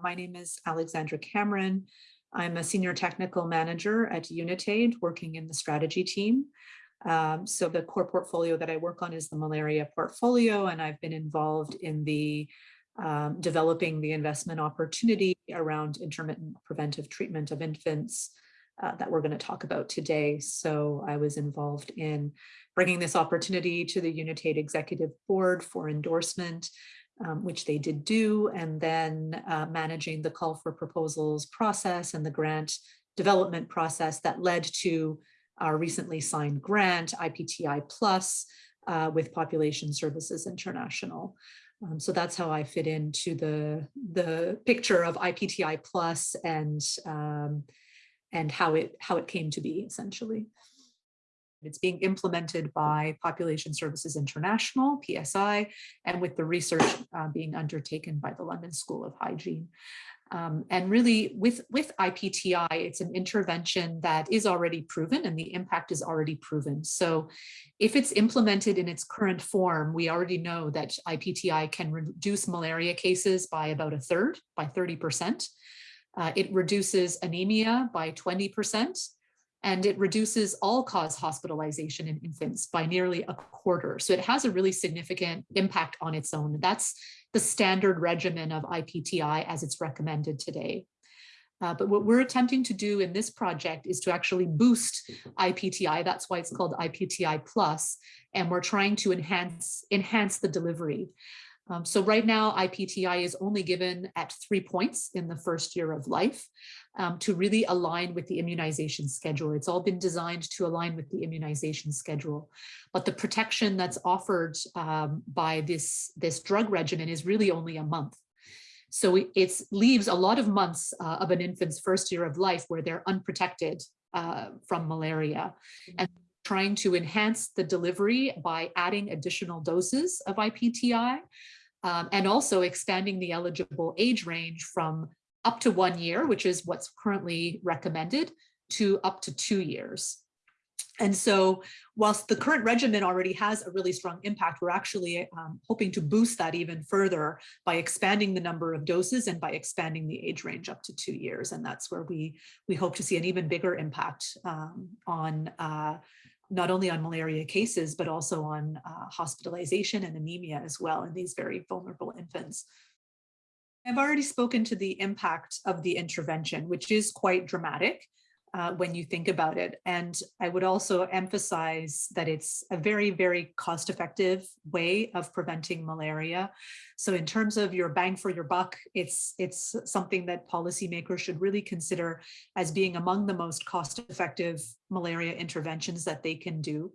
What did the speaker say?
My name is Alexandra Cameron. I'm a senior technical manager at Unitaid working in the strategy team. Um, so the core portfolio that I work on is the malaria portfolio, and I've been involved in the um, developing the investment opportunity around intermittent preventive treatment of infants uh, that we're going to talk about today. So I was involved in bringing this opportunity to the Unitaid Executive Board for endorsement um, which they did do, and then uh, managing the call for proposals process and the grant development process that led to our recently signed grant, IPTI Plus, uh, with Population Services International. Um, so that's how I fit into the, the picture of IPTI Plus and, um, and how, it, how it came to be, essentially. It's being implemented by Population Services International, PSI, and with the research uh, being undertaken by the London School of Hygiene. Um, and really with, with IPTI, it's an intervention that is already proven and the impact is already proven. So if it's implemented in its current form, we already know that IPTI can reduce malaria cases by about a third, by 30%. Uh, it reduces anemia by 20% and it reduces all-cause hospitalization in infants by nearly a quarter. So it has a really significant impact on its own. That's the standard regimen of IPTI as it's recommended today. Uh, but what we're attempting to do in this project is to actually boost IPTI. That's why it's called IPTI Plus, and we're trying to enhance enhance the delivery. Um, so right now, IPTI is only given at three points in the first year of life um, to really align with the immunization schedule. It's all been designed to align with the immunization schedule. But the protection that's offered um, by this, this drug regimen is really only a month. So it leaves a lot of months uh, of an infant's first year of life where they're unprotected uh, from malaria. And trying to enhance the delivery by adding additional doses of IPTI um, and also expanding the eligible age range from up to one year, which is what's currently recommended, to up to two years. And so whilst the current regimen already has a really strong impact, we're actually um, hoping to boost that even further by expanding the number of doses and by expanding the age range up to two years. And that's where we, we hope to see an even bigger impact um, on uh, not only on malaria cases, but also on uh, hospitalization and anemia as well in these very vulnerable infants. I've already spoken to the impact of the intervention, which is quite dramatic uh, when you think about it. And I would also emphasize that it's a very, very cost effective way of preventing malaria. So in terms of your bang for your buck, it's, it's something that policymakers should really consider as being among the most cost effective malaria interventions that they can do.